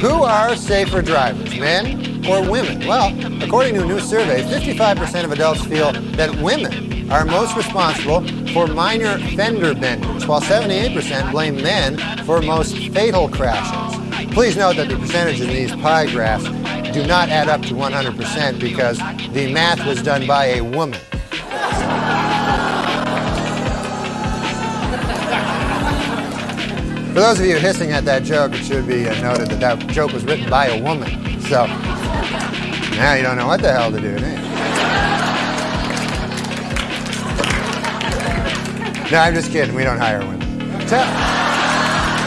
Who are safer drivers, men or women? Well, according to a new survey, 55% of adults feel that women are most responsible for minor fender benders, while 78% blame men for most fatal crashes. Please note that the percentages in these pie graphs do not add up to 100% because the math was done by a woman. For those of you hissing at that joke, it should be noted that that joke was written by a woman. So now you don't know what the hell to do. do No, I'm just kidding. We don't hire women. Tell